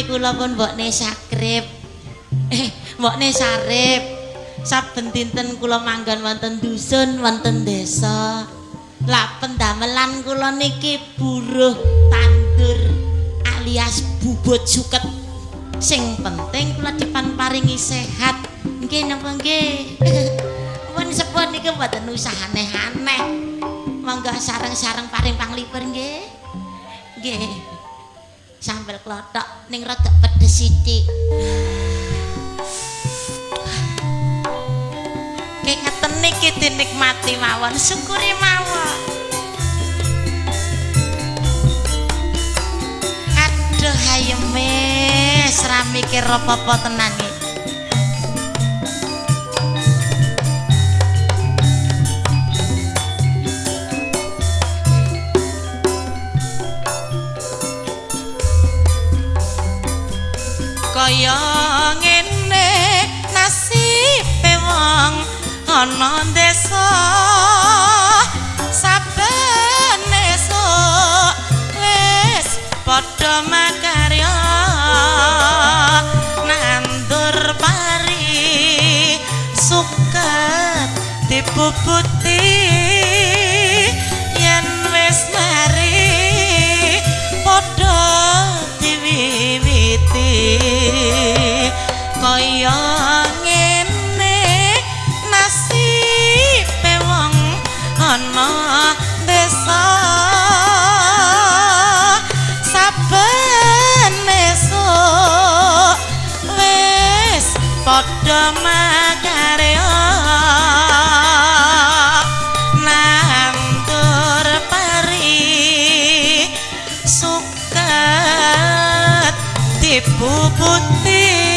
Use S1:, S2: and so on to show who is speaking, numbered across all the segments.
S1: nami kula pun mbokne sakrip. Eh mbokne sarip. Saben dinten kula manggon wonten dusun wonten desa. Lah pendamelan kula niki buruh tandur alias bubut suket. Sing penting kula depan paringi sehat. Nggih napa nggih? Pun sepuh niki mboten usah aneh-aneh monggo sareng-sareng paring panglipur nggih. Nggih sambel klothok ning rada pedes sithik Ki ngeten niki dinikmati mawon, syukuri mawon. Aduh ayeme, sra mikir apa-apa tenan iki. Kaya ngene nasibe wong ana desa saben esuk wis padha makarya. Nandur pari suket dipuputi kaya ngene nasibe wong ana desa. Saben esuk wis padha dipuputi yen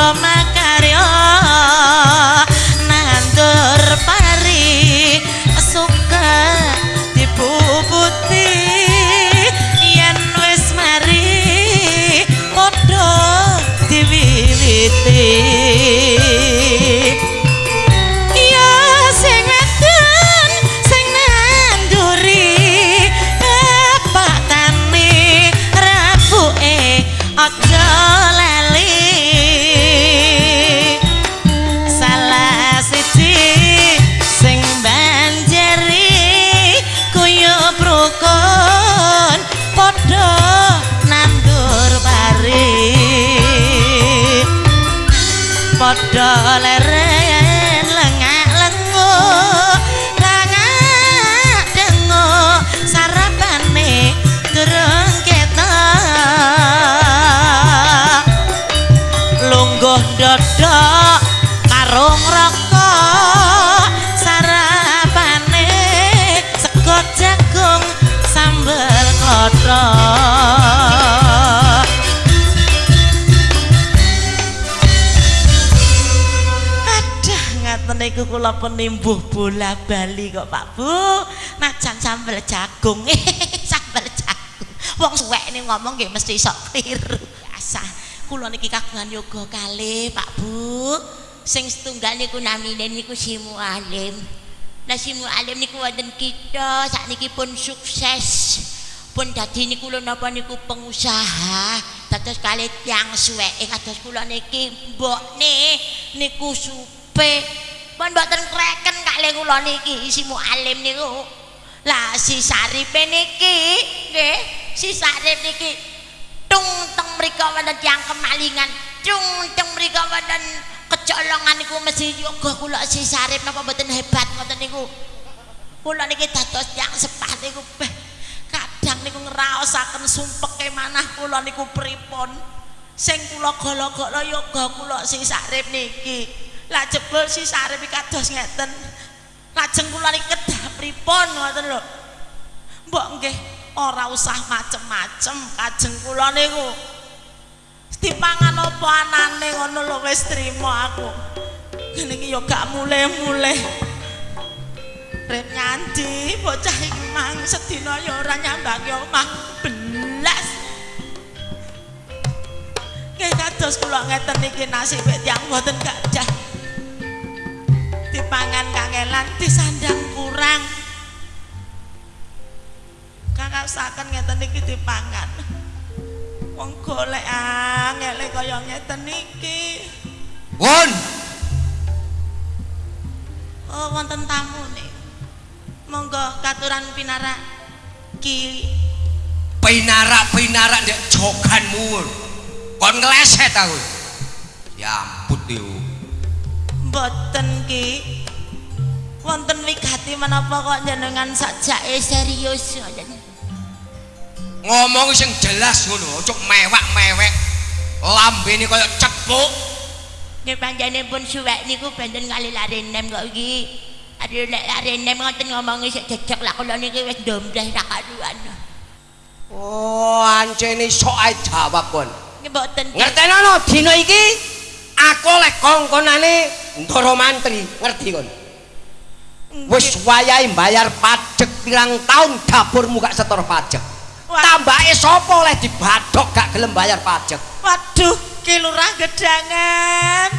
S1: padha niku kula penimbuh bola bali kok Pak Bu. Najan sambel jagung. Sambel jagung. Wong suwek ini ngomong nggih mesti sok kliru biasa. Kula niki kagungan yoga kalih Pak Bu. Sing setunggal niku namine niku si Mualim lah si Mualim niku wonten kita sakniki pun sukses. Pun dadi niku lho napa niku pengusaha. Dados kalih tiyang suweke kados kula niki mbokne niku supe pun mboten kreken kalih kula niki si Mualim niku. Lah si Saripe niki nggih si Sarip niki tung teng mriko wonten tiyang kemalingan tung teng mriko wonten kecolongan niku mesti yoga kula si Sarip napa mboten hebat ngoten niku. Kula niki dados tiyang sepah niku beh kadang niku ngraosaken sumpeke manah kula niku pripun? Sing kula golo-golo yoga kula si Sarip niki lah jebul si Sarip iki kados ngeten. Lajeng kula niki kedah pripun ngoten lho. Mbok nggih ora usah macem-macem kajeng kula niku. Dipangan apa anane ngono lho wis trima aku. Ngene iki ya gak muleh-muleh. Rep nyandi bocah iki mang sedina ya ora nyambake omah belas. Nggih kados kula ngeten iki nasib tiyang boten gajah dipangan kangelan disandang kurang kakasaken ngeten iki dipangan wong golek angel kaya ngeten iki
S2: Won,
S1: oh wonten tamu nih monggo katuran pinara ki
S2: pinarak-pinarak ndek joganmu. Kon ngeleset aku. Ya ampun.
S1: Mboten ki wonten wigati menapa kok jenengan sajake serius
S2: Ngomong sing jelas ngono, ojo mewak-mewek. Lambene kaya cepuk.
S1: nggih panjenengan suwek niku benten kali lare nem kok iki Aduh nek lare nem ngoten ngomongi sik jejeg lah kula niki wis ndombleh ra karuan
S2: Oh, ancene sok ae jawab kon.
S1: nggih mboten Ki.
S2: Ngertenono dina iki aku oleh kongkonane Ndara Mantri, ngerti kon? Wis wayahe bayar pajak pirang tahun dapurmu gak setor pajak. Tambake sapa oleh dibadhok gak gelem bayar pajak.
S1: Waduh, ki lurah gedangan.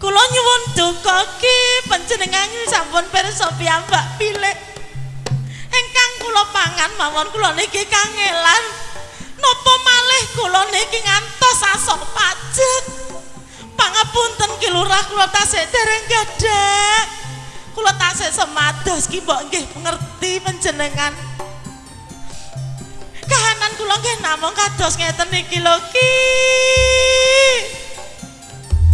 S1: Kula nyuwun duka ki panjenengan sampun pirsa piyambak pilih. Engkang kula pangan mawon kula niki kangelan. Napa malih kula niki ngantos asok pajak. Pangapunten ki lurah kula tasih dereng gadah. Kula tasih semados ki mbok nggih ngerti panjenengan. kahanan kula nggih namung kados ngeten iki lho Ki.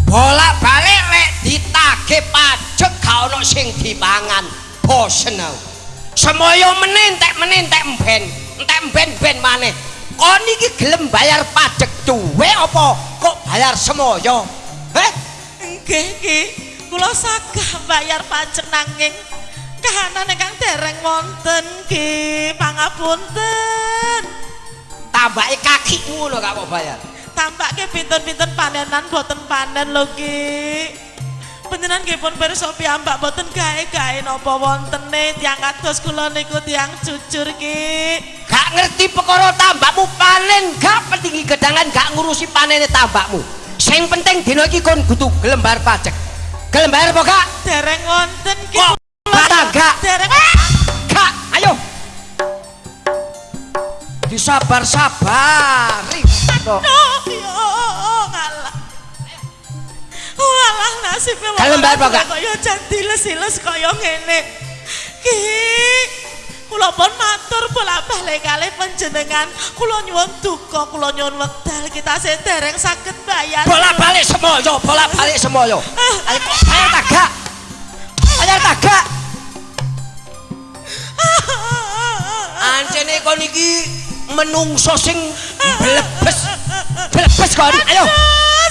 S2: Bolak-balik lek ditagih pajak gak ono sing dipangan. Bosen aku. Semoyo meneh entek meneh entek mben. Mben-ben maneh. Kon iki gelem bayar pajak duwe apa kok bayar semoyo? Heh?
S1: Nggih Ki, kula sagah bayar pajak nanging kahanan ingkang dereng wonten Ki, pangapunten.
S2: Tambake kakimu lho gak mau bayar.
S1: Tampake pinten-pinten panenan boten panen lho Ki. Panjenengan nggih pun pirsa piyambak boten gawe-gawe napa wontene tiyang kados kula niku tiyang jujur Ki.
S2: gak ngerti perkara tambakmu panen gak pentingi gedangan gak ngurusi panene tambakmu. Sing penting dina iki kon kudu gelem bayar pajak. Gelem bayar apa gak?
S1: Dereng wonten ki.
S2: kok gak?
S1: Dereng.
S2: Gak ayo. Disabar-sabari. Kok
S1: Oh, ya. Walah nasib wong
S2: Kalem apa, Kak?
S1: Kaya jan diles-iles kaya ngene. Ki Kula pun matur bolak-balik kalih panjenengan. Kula nyuwun duka, kula nyuwun wekdal. Kita sing dereng saged bayar.
S2: bolak-balik semoyo bolak-balik semoyo. Ayo kok bayar tak gak bayar tak gak Ancene kon iki menungso sing blebes. Blebes kon. Ayo.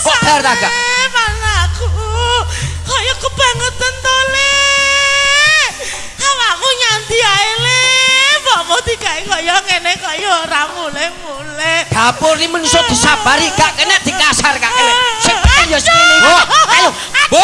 S2: Kok bayar tak gak
S1: Anakku, kaya kebangetan to le. Awakku nyanti ae le. Mbokmu digawe kaya ngene kaya ora mule-mule.
S2: dapur ini menungso disabari gak kena dikasar gak kena sing penting ya sing ayo
S3: Bu.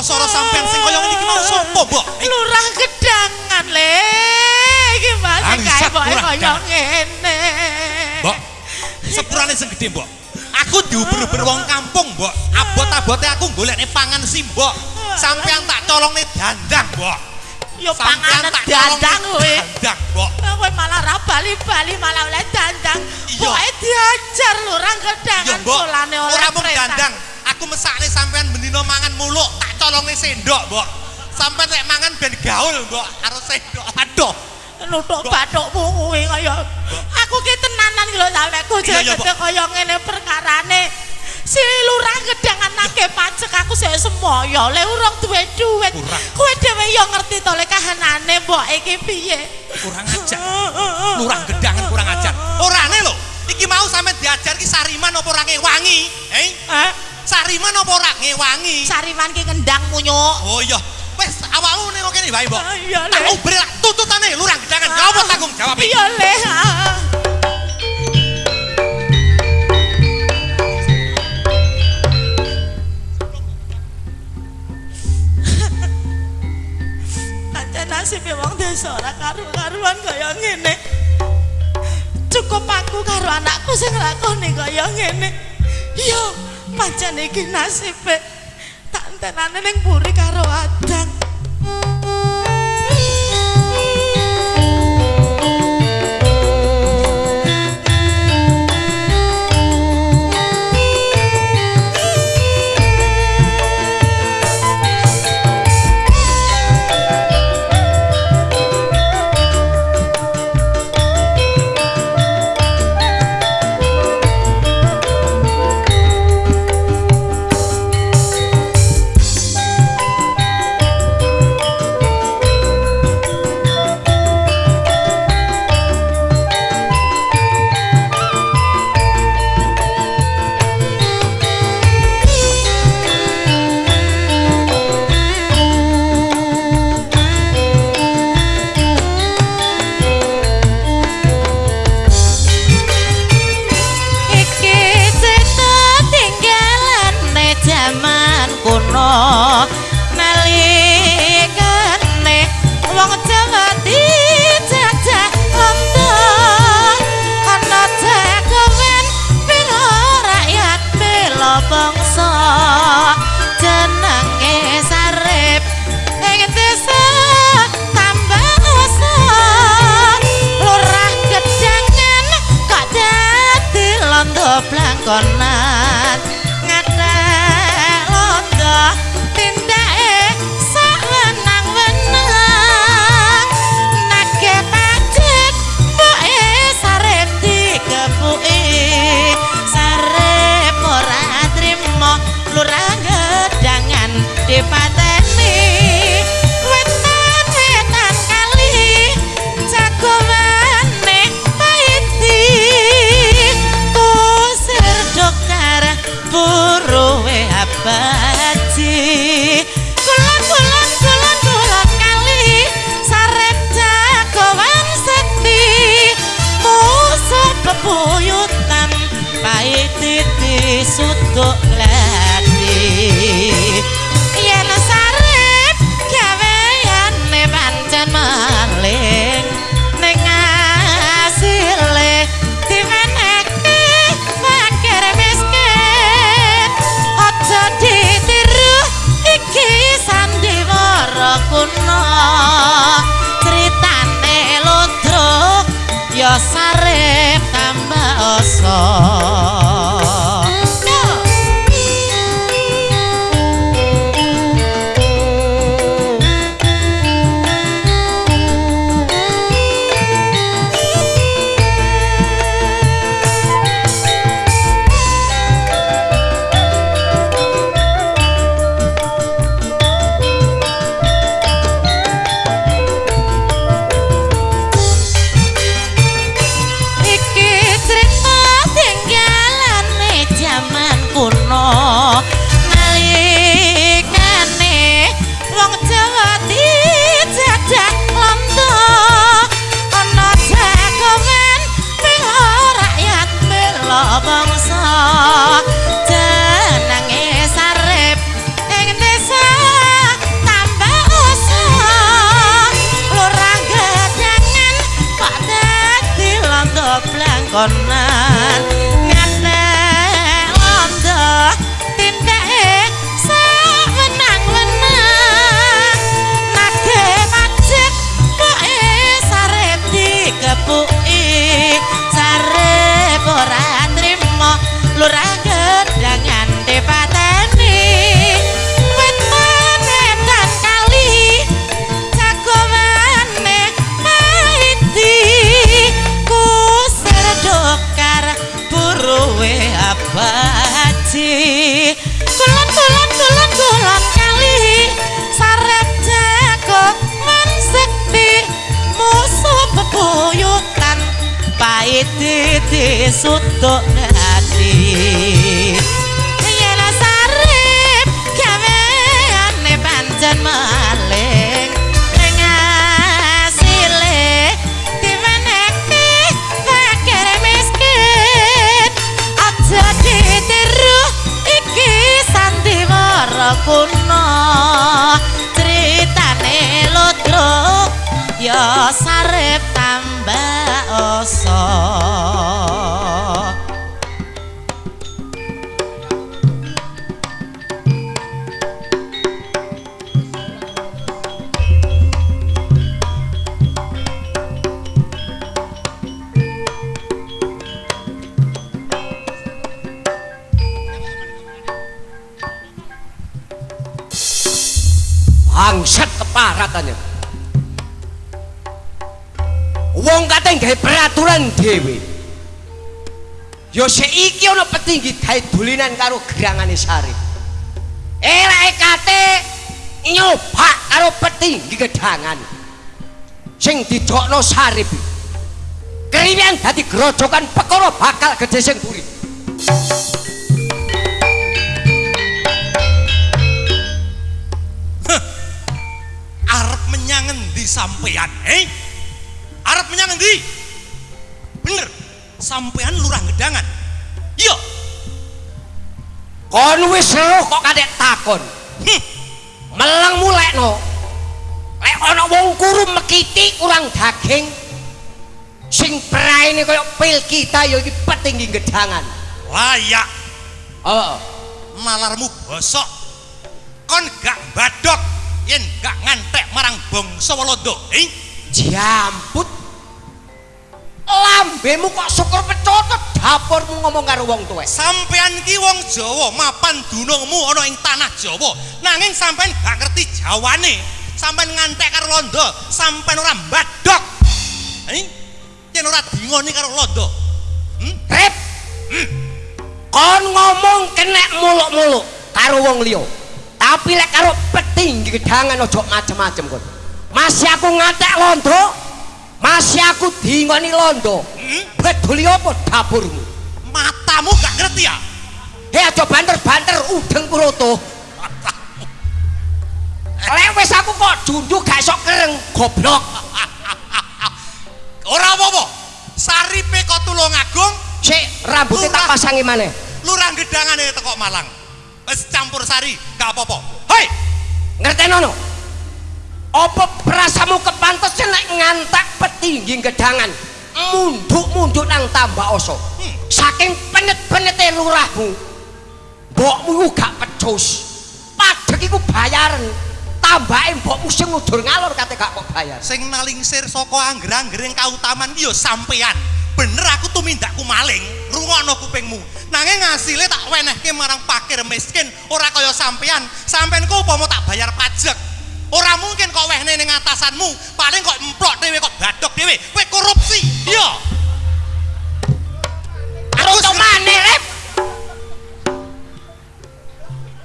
S3: Sora sampean sing kaya ngene iki mau sopo, Mbok?
S1: Lurah gedangan le. Iki mas kae kaya
S3: gedangan.
S1: ngene.
S3: Mbok. Sepurane sing gedhe, Mbok. Aku diuber-uber wong kampung, Mbok. Abot-abote aku golekne pangan sih, Mbok. Sampean tak colongne dandang, Mbok.
S1: Yo
S3: Sampean
S1: panganan dandang kowe.
S3: Dandang, Mbok.
S1: Kowe malah ra bali-bali malah oleh dandang.
S3: Iya.
S1: Pokoke diajar lurah
S3: Ya,
S1: gedangan dolane oleh
S3: Ora mung dandang. Aku mesakne sampean colongne sendok, Mbok. Sampean nek mangan ben gaul, Mbok, karo sendok. Aduh.
S1: nutuk bathukmu kuwi kaya. Aku ki tenanan lho sampe gojo
S3: Iya, iya,
S1: gede kaya ngene perkarane. Si lurah gedangan nake pajak aku sik semoyo. Le urung duwe duit kowe dhewe yo ngerti to le kahanane mbok iki piye?
S3: Kurang ajar. Lurah gedangan kurang ajar. Orane lho. Iki mau sampe diajar ki sariman apa ora ngewangi eh?
S1: Eh
S3: sariman apa ora ngewangi
S1: sariman ki kendang munyuk
S3: oh iya wes awakmu ning kene wae mbok
S1: Ah, iya, Le.
S3: tak uber lah tututane lurah gedangan apa tanggung jawab
S1: iya le ah. Pancen nasibe wong desa ora karu-karuan kaya ngene. Cukup aku karo anakku sing lakoni kaya ngene. Yo, pancen iki nasibe. Tak entenane ning buri karo adang. Disuduk lati yen sarep gaweyane pancen maling ning asile dimeneki fakir miskin. Aja ditiru iki sandiwara kuno. Critane ludruk ya
S2: eso. Dolinan karo gerangane sari eleke kate nyoba karo petinggi gedangan. Sing didokno sarip keriwian dadi grojokan perkara bakal gede sing buri kon wis roh kok kadek takon?
S3: Hm,
S2: meleng mulekno. Lek ana wong kuru mekiti kurang daging. Sing praene kaya pil kita ya iki petinggi gedangan.
S3: Layak.
S2: Oh
S3: malarmu bosok. Kon gak badok yen gak ngantek marang bangsa Walanda eh
S2: jamput lambemu kok syukur pecotot dapurmu ngomong karo wong tuwek
S3: sampean ki wong Jawa mapan dunungmu ana ing tanah Jawa. Nanging sampean gak ngerti Jawane. Sampean ngantek karo Londo sampean ora mbadok eh yen ora dingoni karo Londo. Hmm?
S2: rep kon ngomong kenek muluk-muluk karo wong liya. Tapi lek karo petinggi gedangan ojo macem-macem kon. Masih aku ngantek londo. Masih aku dingoni londo.
S3: Hmm?
S2: Peduli apa dapurmu?
S3: Matamu gak ngerti ya?
S2: Hei aja banter-banter udeng puroto. Lek wis aku kok junjuk gak iso kereng goblok.
S3: Ora apa-apa. Saripe kok tulung agung,
S2: Sik rambutnya tak pasangi maneh.
S3: lurah gedangane teko Malang. Wis campur sari, gak apa-apa. Hei,
S2: Ngertenono? Apa perasamu kepantes nek ngantak petinggi gedangan? Munduk-munduk nang tambah oso.
S3: Hmm.
S2: Saking penet-penete lurahmu. Mbokmu iku gak pecus. Padhek iku bayaran. Tambahe mbokmu sing ngudur ngalor kate gak kok bayar.
S3: sing nalingsir saka angger-anggering kautaman ki ya sampean. Bener aku tumindakku maling, rungokno kupingmu. Nanging ngasile tak wenehke marang pakir miskin, ora kaya sampean. Sampean ku upama tak bayar pajak. Ora mungkin kok wehne ning atasanmu, paling kok emplok dhewe kok badok dhewe. Kowe korupsi. Iya.
S2: Karo to maneh, Rep.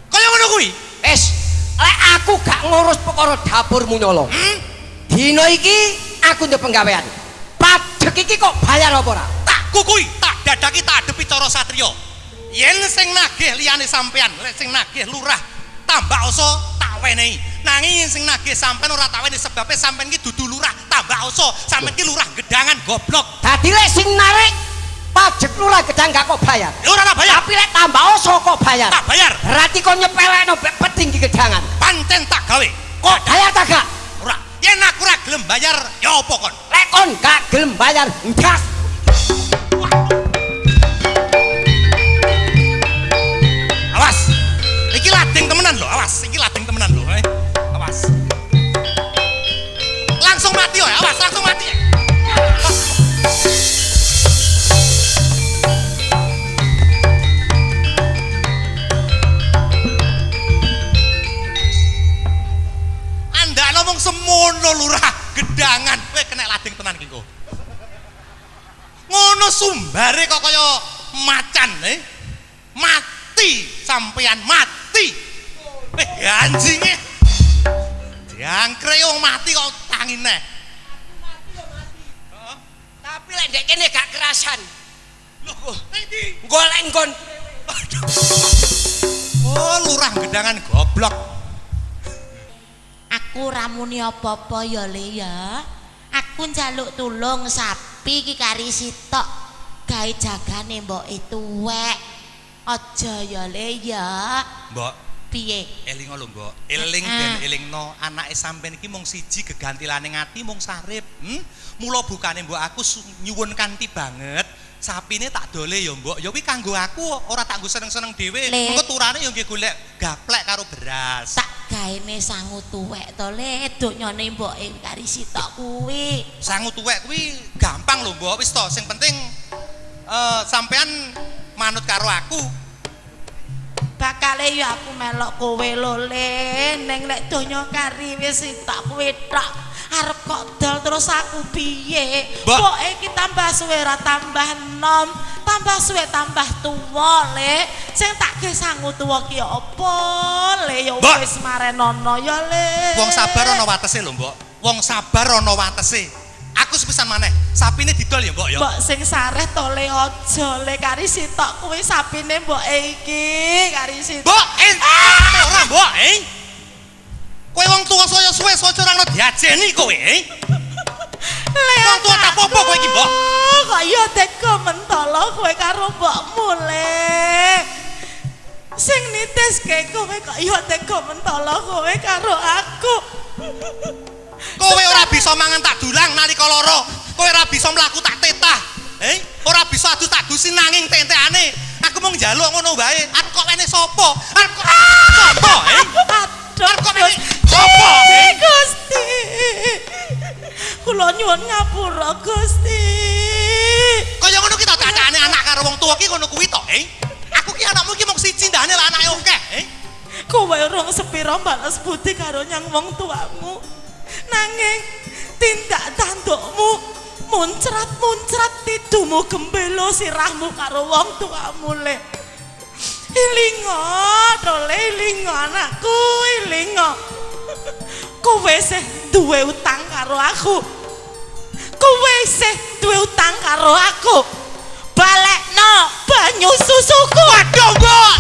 S3: Kaya ngono kuwi.
S2: Wis, lek aku gak ngurus perkara dapurmu nyolong.
S3: Hmm?
S2: Dino iki aku ndek penggawean. Padhek iki kok bayar apa ora?
S3: Tak kukui, tak dadaki tak adepi cara satria. Yen sing nagih liyane sampean, lek sing nagih lurah tambah oso tak wenehi. Nanging sing nagih sampean ora tak wenehi sebabe sampean ki dudu lurah tambah oso, sampean ki lurah gedangan goblok.
S2: Dadi lek sing narik pajak lurah gedang gak kok bayar.
S3: Ya ora tak bayar,
S2: Tapi lek tambah oso kok bayar.
S3: tak bayar.
S2: Berarti kok nyepelekno mbek petinggi gedangan.
S3: Pancen tak gawe.
S2: Kok bayar tak gak?
S3: Ora. Yen aku ora gelem bayar, ya apa kon?
S2: Lek kon gak gelem bayar, ndas.
S3: Mati ya, awas, langsung mati. Anda ngomong semono lurah gedangan, kowe kena lading tenan iki. Ngono sumbare kok kaya macan, eh. mati sampean mati eh anjinge diangkre wong mati kok tangine
S2: Tapi lek ndek kene gak kerasan.
S3: lho endi
S2: Golek nggon
S3: oh lurah gedangan goblok
S1: Aku ramuni apa-apa ya Le ya. Aku njaluk tulung sapi iki kari sitok gawe jagane mboke tuwek. Aja ya Le ya.
S3: mbok
S1: Piye?
S3: eling lho mbok eling
S1: Ah.
S3: ben elingno anake sampean iki mung siji gegantilane ngati mung sarip hmm? mula bukane mbok aku nyuwun kanthi banget sapine tak dole ya mbok ya kuwi kanggo aku ora tak nggo seneng-seneng dhewe
S1: Le.
S3: engko turane ya nggih golek gaplek karo beras
S1: Tak gaene sangu tuwek to Le, donyane mboke kari sitok kuwi.
S3: sangu tuwek kuwi gampang lho mbok wis to sing penting eh sampean manut karo aku
S1: Bakale ya aku melok kowe lho Le, ning nek donya kari wis sitok kuwi tok. Arep kok dol terus aku piye? Pokoke iki tambah suwe ora tambah nom, tambah suwe tambah tuwa Le. Sing tak ge sangu tuwa ki apa Le ya wis marenono ya Le.
S3: wong sabar ana watese lho mbok wong sabar ana watese aku sepisan maneh sapine didol ya mbok ya
S1: Mbok sing sareh to Le aja Le kari sitok kuwi sapine mboke iki kari sitok.
S3: mbok eh ora mbok eh kowe wong tuwa saya suwe sojo ora ono diajeni kowe eh Wong tua tak apa-apa kowe iki, Mbok.
S1: Kok ya tega mentolo kowe karo mbokmu Le. Sing nitiske kowe kok ya tega mentolo kowe karo aku.
S3: kowe ora bisa mangan tak dulang nalika lara. Kowe ora bisa mlaku tak tetah. Eh ora bisa adus tak dusi nanging tentekane aku mau njaluk ngono wae. Arep kok wene sapa? Arep kok sapa eh?
S1: Aduh,
S3: Arep kok wene sapa eh?
S1: Gusti. Kula nyuwun ngapura Gusti.
S3: kaya ngono ki to cacane anak karo wong tuwa ki ngono kuwi to eh? Aku ki anakmu ki mung siji ndane lah anake akeh eh?
S1: Kowe urung sepira balas budi karo nyang wong tuamu. Nanging tindak tandukmu muncrat-muncrat tidumu gembelo sirahmu karo wong tuamu le.
S4: Ilingo, dole ilingo anakku, ilingo. Kowe sih duwe utang karo aku. Kowe sih duwe utang karo aku. Balekno banyu susuku.
S3: Waduh, Mbok.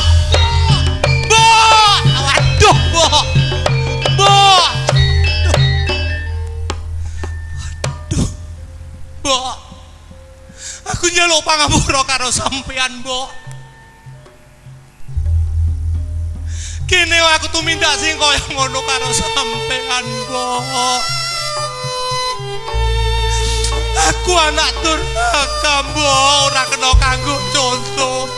S3: Mbok. Waduh, Mbok. Mbok. Mbok. Aku njaluk pangapura karo sampean, Mbok. Kene aku tumindak sing kaya ngono karo sampean, Mbok. Aku anak durhaka, Mbok, ora kena kanggo contoh.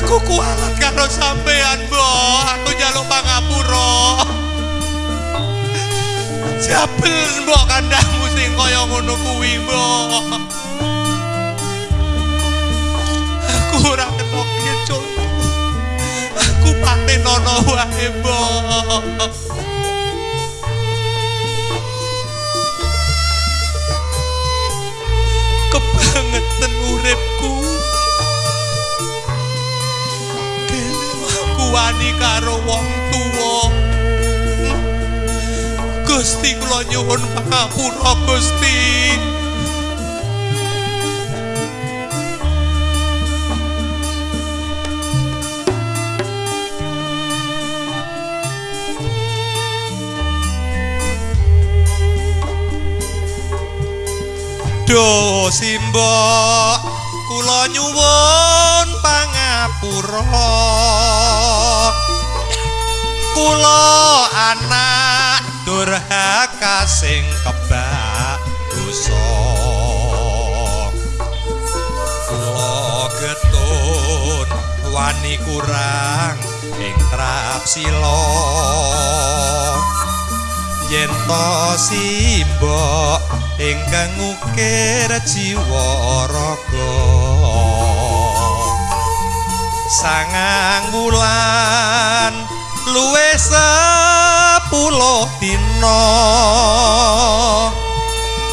S3: Aku kualat karo sampean, Mbok. Aku njaluk pangapura. Jabel mbok kandhamu sing kaya ngono kuwi, Mbok. Aku ora kena kecul. Aku patenono wae, Mbok. Kebangetan uripku. Kene aku wani karo wong tuwa. Gusti kula nyuwun pangapura Gusti. Do simbok kula nyuwun pangapura. Kula anak durhaka sing kebak dosa. Kula getun wani kurang ing trapsila. yen to simbok ingkang ngukir jiwa raga sangang wulan luwih sepuluh dina.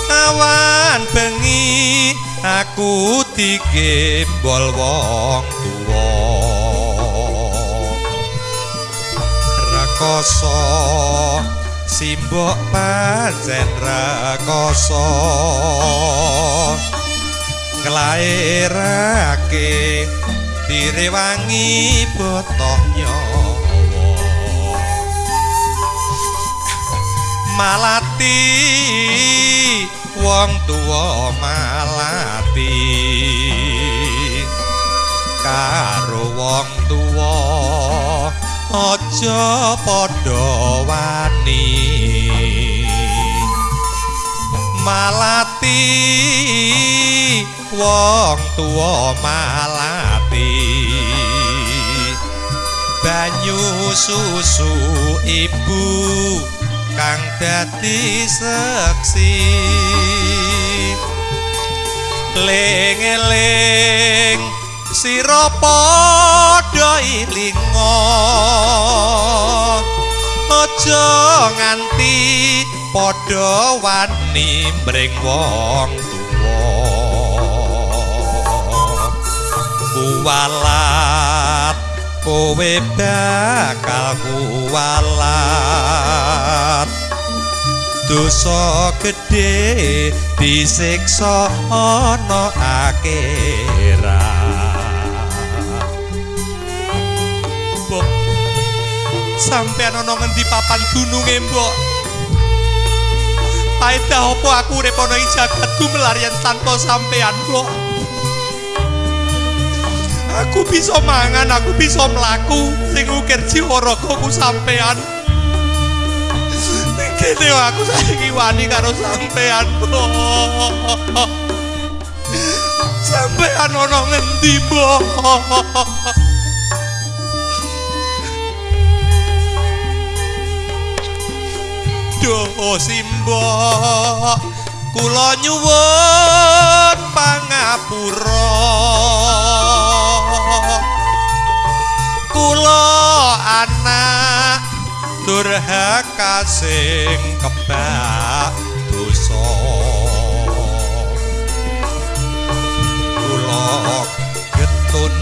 S3: Awan bengi aku digembol wong tuwa. Rekoso simbok pancen rekoso nglairake direwangi botoh nyawa malati wong tuwa malati. Karo wong tuwa aja padha wani. Malati wong tuwa malati. Banyu susu ibu kang dadi seksi. Ling-eling sira padha ilinga. Aja nganti padha wani mring wong tuwa. Kuwalat kowe bakal kuwalat. Dosa gedhe disiksa ana akhirat. Mbok sampean ana ngendi papan dununge mbok? Paedah apa aku ana ing jagat gumelarian tanpa sampean mbok Aku bisa mangan, aku bisa mlaku sing ukir jiwa ragaku sampean Kene aku saiki wani karo sampean. Sampean ana ngendi, Mbok? Duh, simbok. Kula nyuwun pangapura. Kula anak durhaka sing kebak dosa. Kula getun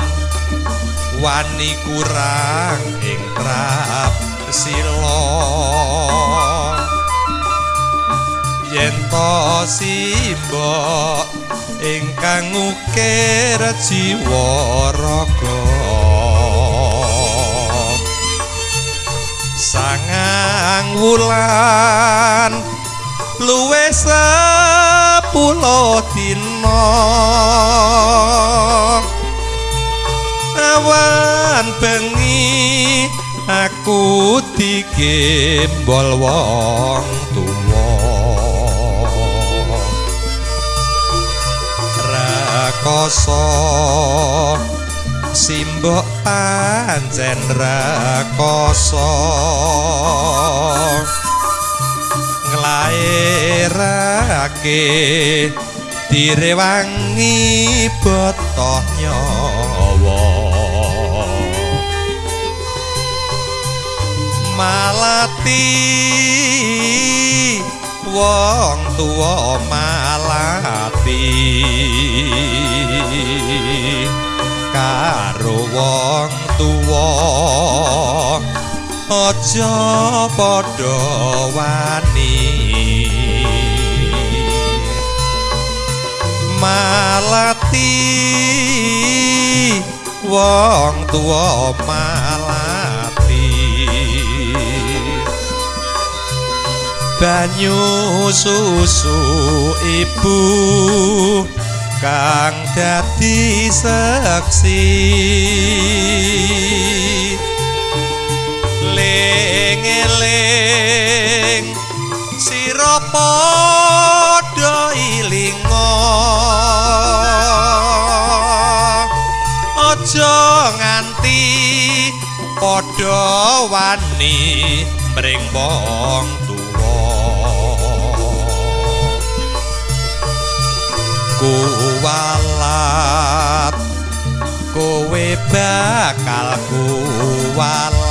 S3: wani kurang ing trap sila. Yen to simbok ingkang ukir jiwa raga sangang wulan luwe sepuluh dina. Awan bengi aku digembol wong tuwa. Rakoso simbok pancen rakoso. Nglairake direwangi botoh nyawa malati wong tuwa malati aja padha wani. Malati wong tuwa malati. Banyu susu ibu kang dadi seksi ling-eling sira padha ilinga. Aja nganti padha wani mring wong tuwa. Kuwalat kowe bakal kuwalat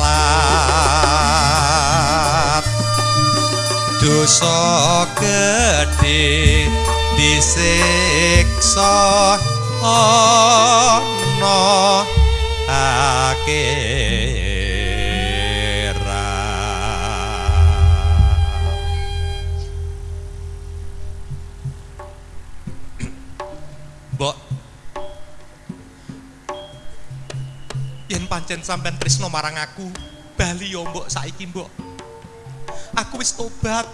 S3: dosa gedhe disiksa ana akhirat Mbok Yen pancen sampean tresno marang aku, bali yo mbok saiki mbok. Aku wis tobat.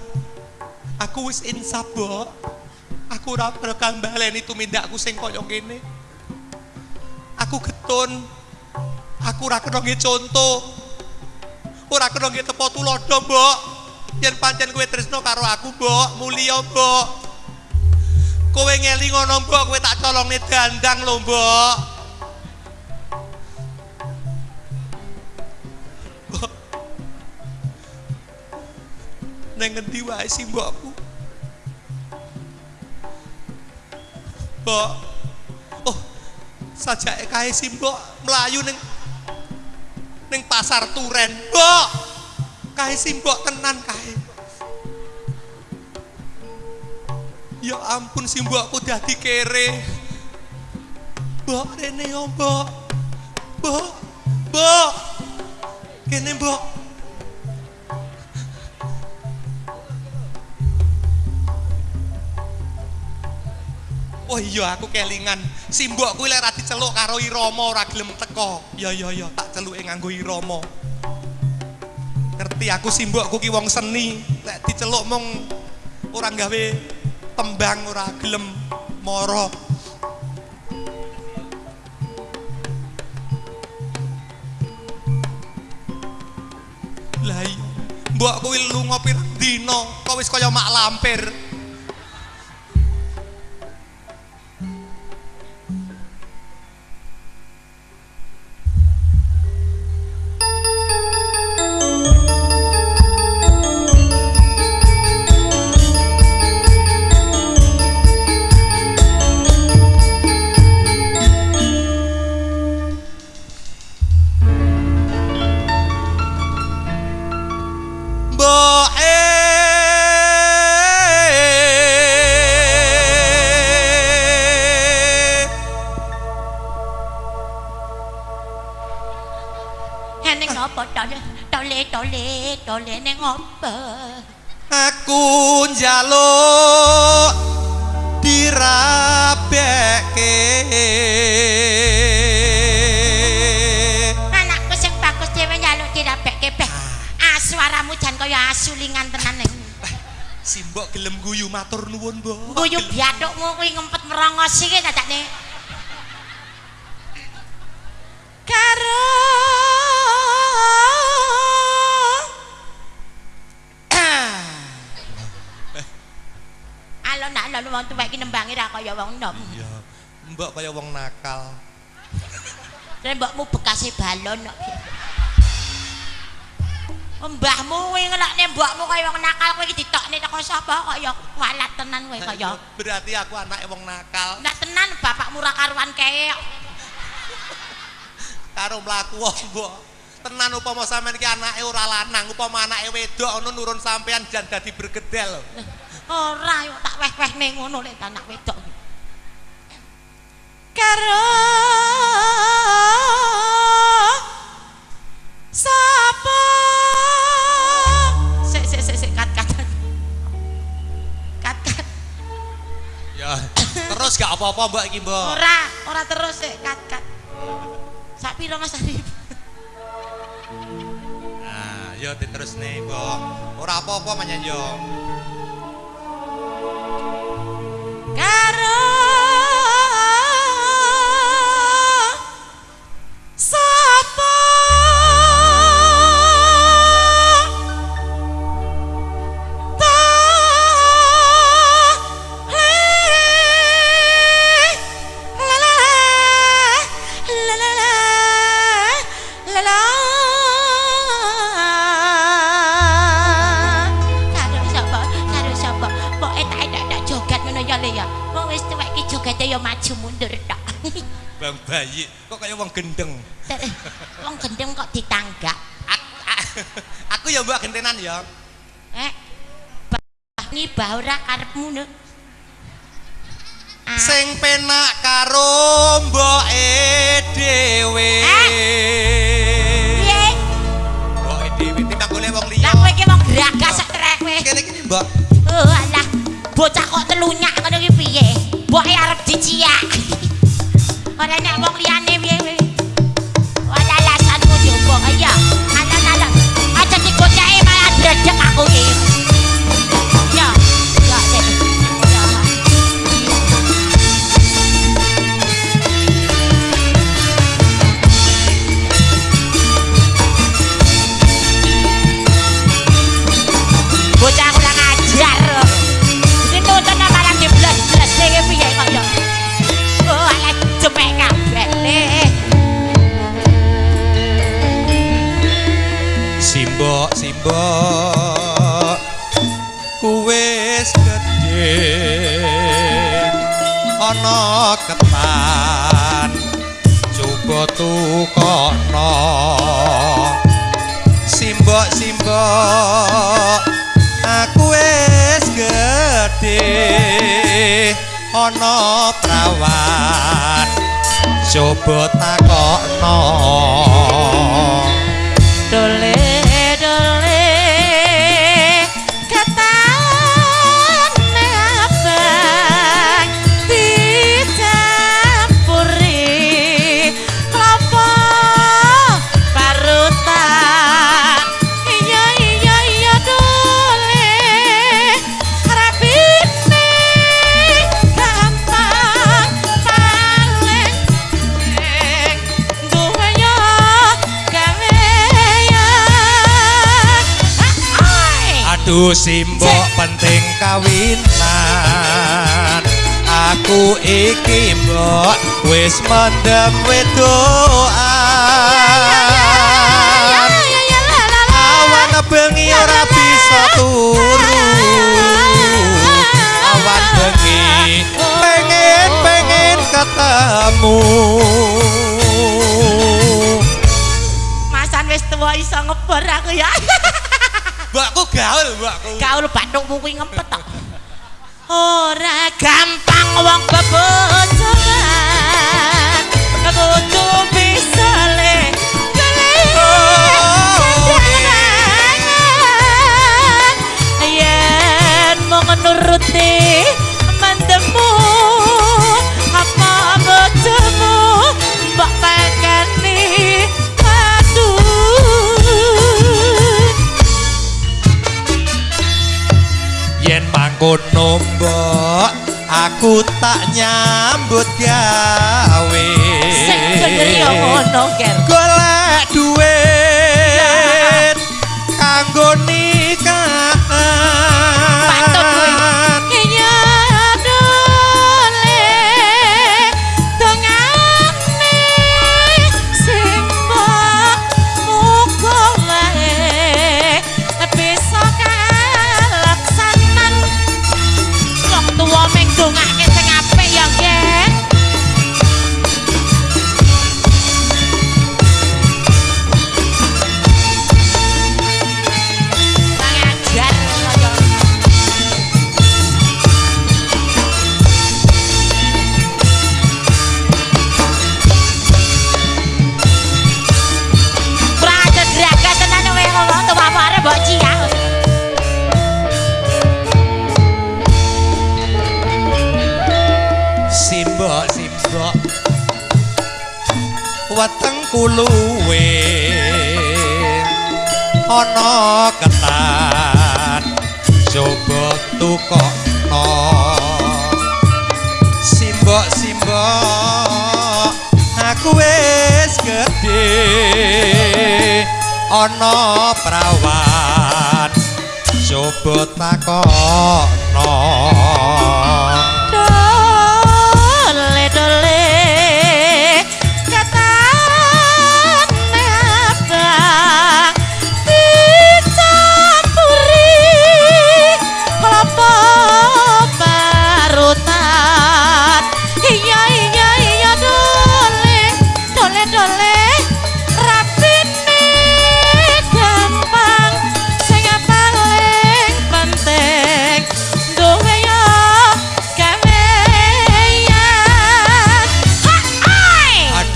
S3: Aku wis insaf, Mbok. Aku ora bakal baleni tumindakku sing kaya ngene. Aku getun. Aku ora kena nggih conto. Ora kena nggih tepo tulodo, Mbok. Yen pancen kowe tresno karo aku, Mbok, mulya, Mbok. Kowe ngeli ngono, Mbok, kowe tak colongne dandang lho. Mbok. Neng ngendi wae sih mbokku? Mbok. Oh, sajake kae sih mbok mlayu ning ning pasar Turen. Mbok. Kae sih mbok tenan kae. Ya ampun si mbokku dadi kere. Mbok rene yo mbok. Mbok. Mbok. Kene mbok. Oh iya aku kelingan. Si mbok kuwi lek ra diceluk karo Irama ora gelem teko. Ya ya ya tak celuke nganggo Irama. Ngerti aku si mbokku ki wong seni. Lek diceluk mung ora gawe tembang ora gelem mara. Lah. Mbok kuwi lunga pirang dina, kok wis kaya mak lampir.
S1: Wong tuwek iki nembangi ra kaya wong nom
S3: Iya. Mbok kaya wong nakal.
S1: Lah mbokmu bekase balon kok. Mbahmu kuwi ngelakne mbokmu kaya wong nakal kowe iki ditokne teko sapa kaya walat tenan kowe kaya.
S3: Berarti aku anake wong nakal
S1: Ndak tenan bapakmu ra karuan kae.
S3: karo mlaku wong, Mbok. Tenan upama sampean iki anake ora lanang, upama anake wedok ngono nurun sampean jan dadi bergedel.
S1: Ora yo tak weh-wehne ngono lek anak wedok. Karo sapa? Sik sik sik sik kat kat. Kat kat.
S3: Ya, terus gak apa-apa Mbak iki, Mbok.
S1: Ora, ora terus sik kat kat. Sak piro Mas Arif?
S3: Nah, yo diterus nih, Mbok. Ora apa-apa manyan yo.
S1: Karo
S3: Bang bayi, kok kaya wong gendeng.
S1: Wong gendeng kok ditanggap.
S3: Aku, aku ya Mbak gentenan ya.
S1: Eh. Bah ngibah ora karepmu no. Ah,
S3: Sing penak karo mboke dhewe.
S1: Piye?
S3: Mboke dhewe timbang golek wong
S1: Lah
S3: liya.
S1: kowe iki wong geragas sak trek kowe.
S3: Kene iki Mbak.
S1: Oh alah, bocah kok telunyak ngono ki piye? Mboke arep diciak. Ora nek wong liyane piye kowe? Wala alasanmu jowo kaya. Alah-alah. Aja digoceki malah dredeg aku iki.
S3: Coba simbok penting kawinan. Aku iki mbok wis mendem wedoan Awan bengi ora bisa turu. Awan bengi pengen pengen ketemu.
S1: Masan wis tuwa iso ngebor aku ya.
S3: gaul aku.
S1: Gaul Bandung kuwi ngempet tok. Ora gampang wong bebojoan. Kudu bisa le.
S3: Yen mung nuruti aku tak nyambut gawe
S1: Sing bener ya ngono, Ger.
S3: golek duit kanggo kuluwe. Ana ketan coba tukokno. Simbok simbok aku wis gedhe. Ana prawan coba takokno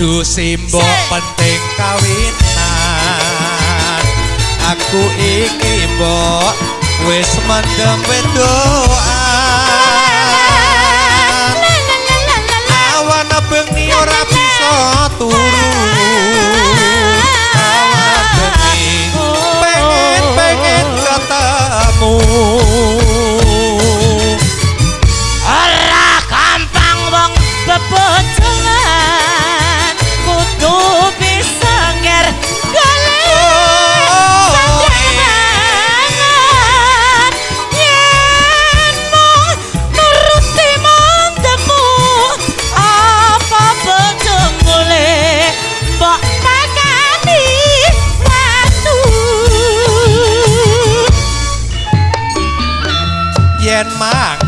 S3: Aduh simbok penting kawinan. Aku iki mbok wis mendem wedoan Awan bengi ora bisa turu Awan bengi pengen pengen ketemu.
S1: Ora gampang wong bebojongan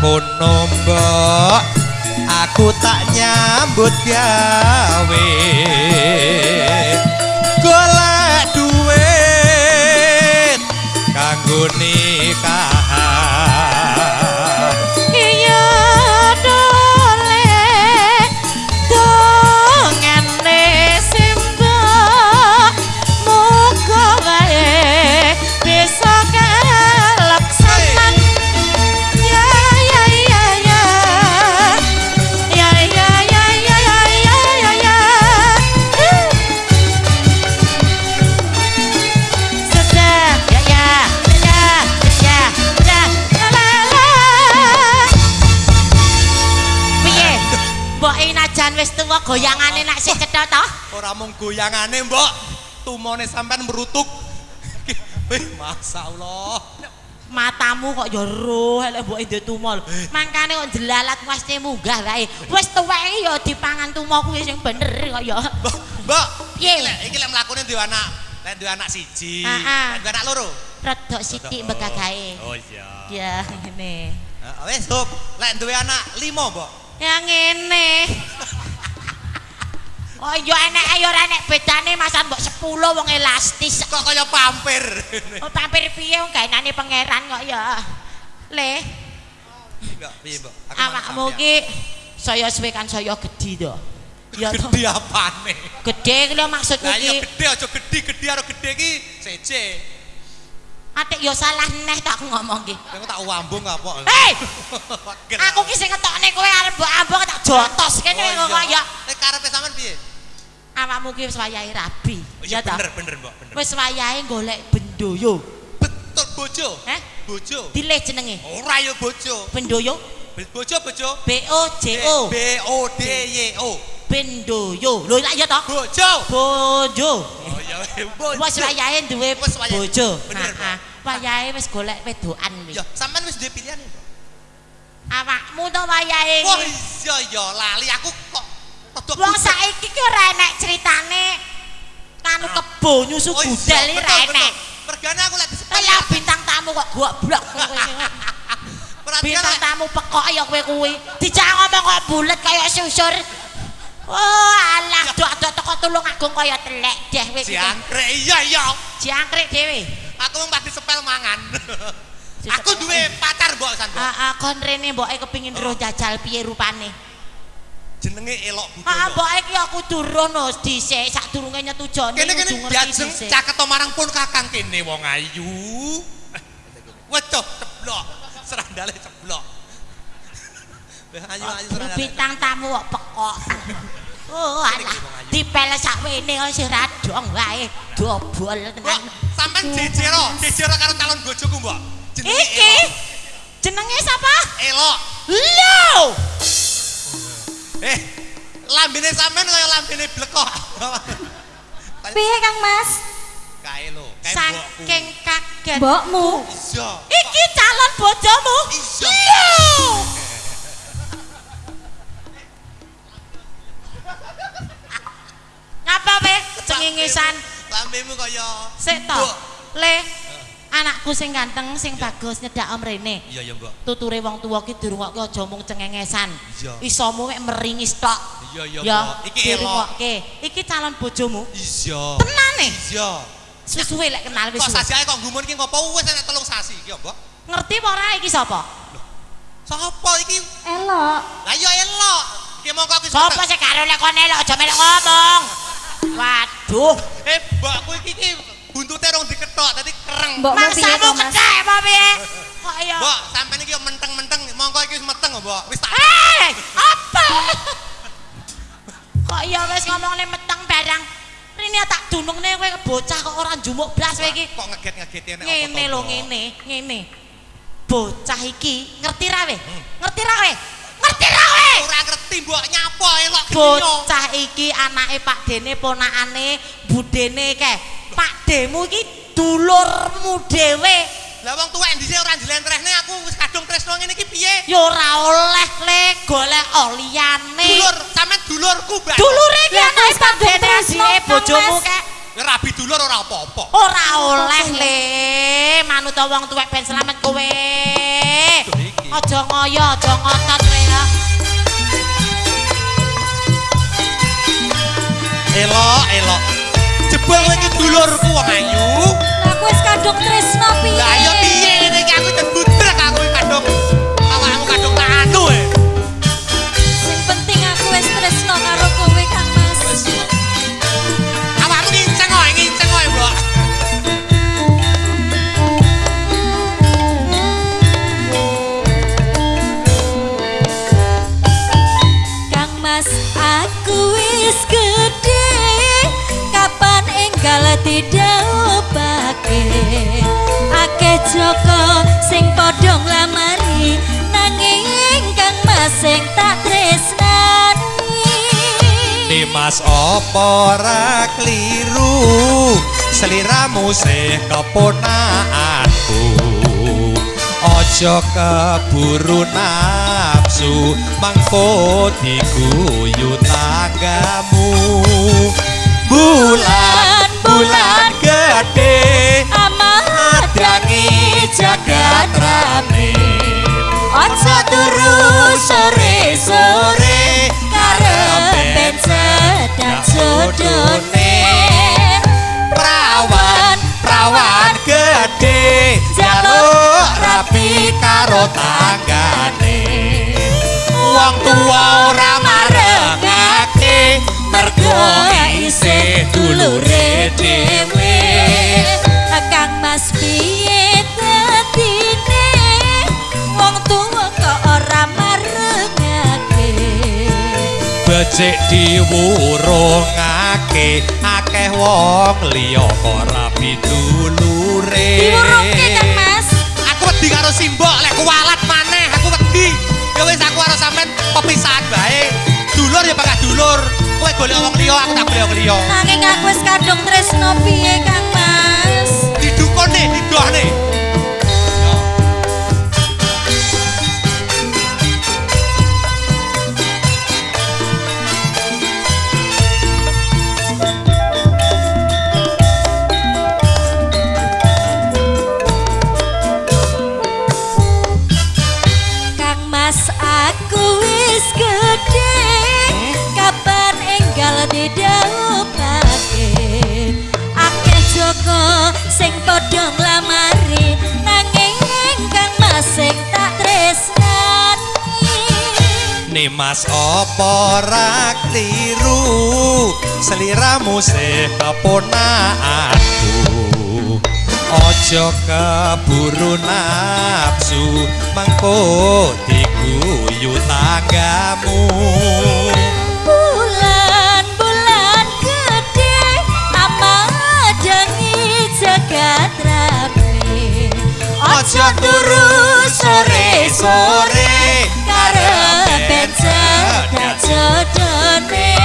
S3: mangkono mbok aku tak nyambut gawe. Golek duit kanggo nikahan
S1: goyangane nak sing cetha to
S3: ora mung goyangane mbok. Tumone sampean merutuk. Wih, Masya Allah
S1: matamu kok yo roh elek mbok ndek tumo mangkane kok jelalat wasne munggah wae. Wis tuweke yo dipangan tumo kuwi sing bener kok yo
S3: Mbok, mbok.
S1: Piye?
S3: iki lek mlakune duwe anak lek duwe anak siji. Lek anak loro?
S1: Rodok sithik bekagae
S3: oh iya.
S1: Ya ngene.
S3: Heeh, wis Sob. lek duwe anak limo mbok.
S1: Ya ngene Oh iya enek ayo ora enek bedane masa mbok 10 wong elastis.
S3: kok kaya pampir
S1: Oh tampir piye wong gaenane pangeran kok ya. Le,
S3: Mbok, piye mbok
S1: awakmu ki saya suwe kan saya gedhi to. Ya to.
S3: gede apane
S1: Gedhe ki lho maksudku
S3: lah iya
S1: ki.
S3: gede aja gede gede karo gede ki seje
S1: Atik yo salah neh tak aku ngomong ki.
S3: Aku tak wambung apa
S1: Hei, aku ki sing ngetokne kowe arep mbok ambok tak jotos kene
S3: Oh,
S1: kok
S3: iya.
S1: ya.
S3: Nek karepe sampean piye
S1: Awakmu ki wis wayahe rabi.
S3: Oh, iya
S1: ta?
S3: bener bener mbok bener
S1: Wis wayahe golek bendoyo.
S3: betul bojo
S1: Eh?
S3: bojo.
S1: Dileh jenenge.
S3: Ora ya bojo.
S1: Bendoyo.
S3: Bojo bojo.
S1: B O J O.
S3: B O D Y O.
S1: Bendoyo. Lho lak ya to?
S3: Bojo.
S1: Bojo.
S3: Oh ya bojo.
S1: Wes wayahe duwe bojo.
S3: Bener.
S1: Wayahe wis golek wedokan wis.
S3: Ya, sampean wis duwe pilihan.
S1: Awakmu to wayahe.
S3: Wah, iya ya lali aku kok
S1: Wong saiki ki ora enek critane kanu kebo nyusu
S3: Oh,
S1: gudel iki ora enek.
S3: Mergane aku lagi
S1: Kaya bintang tamu kok goblok
S3: Perhatian
S1: Bintang tamu pekok ya kowe kuwi. Dijak ngomong kok bulet kaya susur. Oh, alah dok-dok teko tulung agung kaya telek deh kowe
S3: jangkrik iya iya.
S1: Jangkrik dhewe.
S3: Aku mau pasti sepel mangan. aku duwe pacar mbok san. Mbok.
S1: Heeh, kon rene mboke kepengin roh jajal piye rupane.
S3: Jenenge elok
S1: Heeh,
S3: budaya.
S1: mboke iki aku turun wis dhisik sadurunge nyetujoni.
S3: Kene kene diajeng caket marang pun kakang kene wong ayu. Wedoh ceblok. Serandale ceblok. Ayu ayu serandale.
S1: bintang tamu kok pekok. Oh, alah. Dipel sakwene kok sing radong wae. Dobol tenan.
S3: sampean jejero, jejero karo calon bojoku, Mbok.
S1: Iki jenenge sapa?
S3: Elok.
S1: Lho.
S3: Eh, lambene sampean kaya lambene blekok.
S5: Piye Kang Mas?
S3: Kae lho, kae.
S1: Saking kaget.
S5: Mbokmu.
S3: Iya.
S1: Iki calon bojomu.
S3: Iya.
S1: Ngapa we cengengesan?
S3: Lambemu kaya
S1: Sik to. Le. Anakku sing ganteng, sing bagus nyedak om rene.
S3: Iya ya, Mbok.
S1: Tuture wong tuwa ki dirungokke aja mung cengengesan.
S3: Iya.
S1: Isomu mek meringis tok.
S3: Iya ya,
S1: Ya,
S3: Mbok. Iki elok.
S1: dirungokke. Iki calon bojomu.
S3: Iya.
S1: Tenane.
S3: Iya.
S1: Susuwe lek kenal wis.
S3: Kok sasi ae kok gumun ki ngopo wis enek telung sasi iki ya, Mbok.
S1: Ngerti apa ora iki sapa?
S3: Sapa iki?
S5: Elok.
S3: Lah ya elok. Iki mongko aku
S1: Sapa sing karo lek kon elok aja melok ngomong. Waduh,
S3: Eh, mbakku iki iki buntute rong diketok, dadi kereng.
S1: Maksamu
S5: Mas?
S1: kecek apa piye? Kok ya?
S3: Mbok, sampean iki menteng-menteng, mongko iki wis meteng, Mbok. Wis tak
S1: Eh, apa? Kok ya wis ngomongane meteng barang. Rene tak dunungne kowe bocah kok ora njumuk blas kowe iki.
S3: kok ngeget-ngegeti nek apa
S1: Ngene lho
S3: Mbok?
S1: ngene, ngene. Bocah iki ngerti ra we? Ngerti ra we? Ngerti ra we?
S3: Ora ngerti, Mbok, nyapa elok.
S1: Bocah iki anake Pak Dene ponakane budene ke. Pak Demu iki dulurmu dhewe.
S3: Lah wong tuwek dhisik ora njlentrehne aku wis kadung tresno ngene iki piye?
S1: Ya ora oleh le golek liyane.
S3: Dulur, sampean dulurku, Mbak.
S1: Dulure iki anake Pak Dene bojomu
S5: Mas.
S3: Rabi dulur ora apa-apa.
S1: Ora oleh le, manut wong tuwek ben selamat kowe. Aja ngoyo, aja ngotot kowe ya.
S3: Elok, elok. Jebul kowe iki dulurku wong ayu.
S5: Lah aku wis kadung tresno piye? Joko sing padha nglamari nanging Kang Mas sing tak tresnani.
S3: Dimas apa ora kliru Seliramu sih keponakanku. Ojo keburu nafsu Mangko diguyu tanggamu Bulan, bulan gede
S5: jagat rame Ojo turu sore-sore karepen sedang jodone
S3: Prawan, prawan gede Jaluk rapi karo tanggane. Wong tua ora marengake Mergo isih dulure dhewe Becik diwurungake Akeh wong liya ora pitulure
S5: Diwurungke Kang Mas
S3: Aku wedi simbok lek kuwalat maneh aku wedi. Ya wis aku karo sampean pepisahan bae. Dulur ya bakal dulur. Kowe golek wong liya, aku tak golek wong liya.
S5: Nanging aku wis kadung tresno piye Kang Mas?
S3: Didukone, didohne.
S5: Padha nglamari Nanging Kang Mas sing tak tresnani.
S3: Nimas apa ra kliru seliramu keponakanku. Ojo keburu nafsu mengko diguyu tanggamu turu sore-sore
S5: karepen cedak jodone.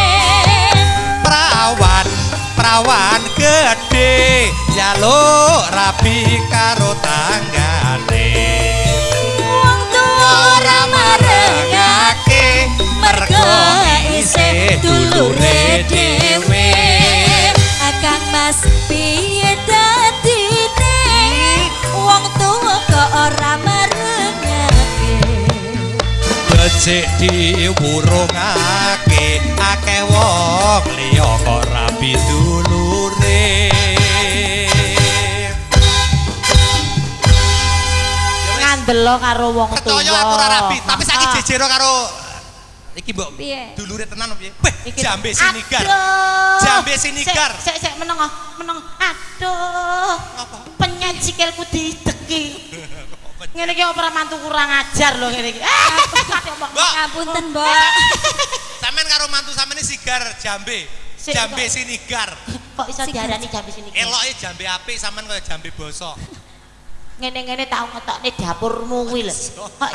S3: Perawan, perawan gede jaluk rapi karo tanggane.
S5: Wong tuwa ora marengake mergo isih dulure dhewe. Akang Mas piye
S3: becik diwurungake akeh wong liya kok rapi dulure
S1: ngandelo karo wong tuwa.
S3: Ketoyo aku ora rapi, tapi saiki
S1: Ah.
S3: jejero karo iki mbok dulure tenan piye? Jambe sinigar. Jambe sinigar.
S1: Sik, sik, sik meneng, oh, meneng. Aduh.
S3: Apa?
S1: Penyet sikilku dideki. Ngene iki opera mantu kurang ajar lho ngene iki. Ah,
S3: Mbok,
S5: Ngapunten, Mbak.
S3: sampean karo mantu sampean sigar jambe. Jambe sinigar.
S1: Kok iso diarani jambe sini?
S3: Eloke jambe apik sampean kaya jambe bosok.
S1: Ngene-ngene tau ngetokne dapurmu kuwi lho. Kok.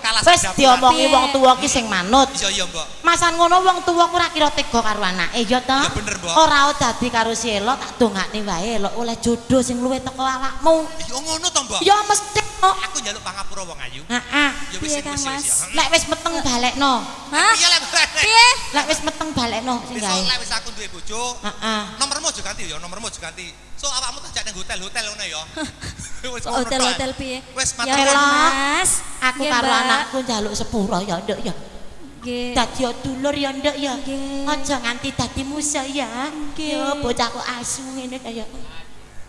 S3: Kalas
S1: Wis diomongi wong tuwa ki sing manut.
S3: Iya iya, Mbok.
S1: Masan ngono wong tuwa ora kira tega karo anake ya to?
S3: Ya bener, Mbok.
S1: Ora dadi karo si Elo tak dongakne wae Elo oleh jodoh sing luwih teko awakmu.
S3: Ya ngono to, Mbok.
S1: Ya mesti kok.
S3: Aku njaluk pangapura wong ayu.
S1: Heeh.
S3: Ya wis wis ya.
S1: Lek wis meteng balekno.
S5: Hah?
S3: Iya lah.
S5: Piye?
S1: Lek wis meteng balekno sing gawe.
S3: lek wis aku duwe bojo,
S1: Heeh.
S3: nomormu aja ganti ya, nomormu aja ganti. So awakmu tak jak ning hotel-hotel ngono ya. Wis
S5: Hotel-hotel piye?
S3: Wis
S5: Ya. Mas.
S1: Aku karo anakku njaluk sepuro ya, Nduk ya.
S5: Nggih.
S1: Dadi dulur ya, Nduk ya.
S5: Nggih.
S1: Aja nganti dadi musuh ya.
S5: Nggih.
S1: Yo bocahku asu ngene kaya.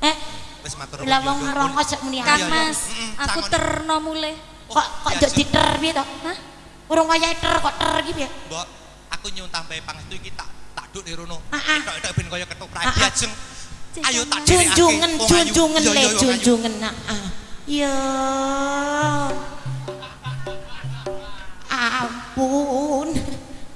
S1: Eh,
S3: wis matur
S1: lah wong
S3: Pun.
S1: aja muni
S5: Kang
S3: iya.
S5: Mas, aku terno mulih.
S1: Kok kok nduk diter piye to?
S5: Hah?
S1: Urung wayahe ter kok ter iki piye?
S3: Mbok, aku nyuwun tambahi pangestu iki tak tak duk ning rono.
S1: Ah, ah.
S3: Tok-tok ben kaya ketoprak
S1: Ah, ah.
S3: ajeng. Ayo tak
S1: Junjungan,
S3: ayu.
S1: junjungan le,
S3: iya, wong ayu.
S1: junjungan. Heeh. Ya. Ampun.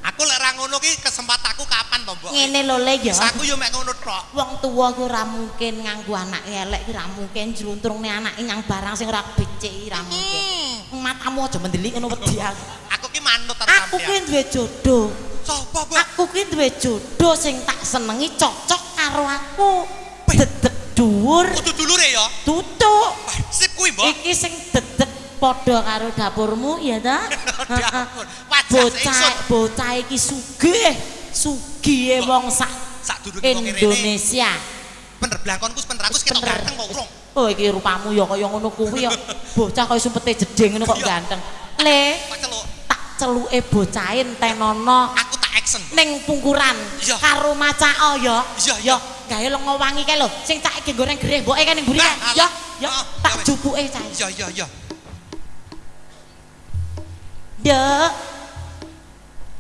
S3: Aku lek ra ngono ki kesempatanku kapan to, Mbok?
S1: Ngene lho le ya.
S3: Aku yo mek ngono tok.
S1: Wong tuwa ku ora mungkin nganggo anak elek ki ora mungkin jluntrungne anake nyang barang sing ora becik ora mungkin. Matamu aja mendelik ngono wedi aku.
S3: Aku ki manut karo
S1: Aku
S3: sampean.
S1: duwe jodoh.
S3: Mbok?
S1: Aku kuwi duwe jodoh sing tak senengi cocok karo aku. Dhuwur,
S3: Kudu dulure ya.
S1: tutuk.
S3: Sip kuwi, Mbok.
S1: Iki sing dedek padha karo dapurmu ya ta?
S3: Dapur.
S1: Bocah bocah iki sugih. Sugih wong sak
S3: Sadurunge wong kene.
S1: Indonesia.
S3: Bener blangkonku wis ketok ganteng kok urung.
S1: Oh iki rupamu ya kaya ngono kuwi ya. Bocah kaya sumpete jeding ngono kok ganteng. Le,
S3: Kok celuk.
S1: Celuke bocahe entenono
S3: Aku tak action.
S1: ning pungkuran karo macao ya.
S3: Iya,
S1: Ya,
S3: iya.
S1: gawe lengo wangi kae lho. Sing cake ge goreng gereh mboke kan ning mburi
S3: Nah, alah.
S1: Ya, ya
S3: Heeh,
S1: tak jupuke cae.
S3: Iya, iya, iya.
S1: Dek.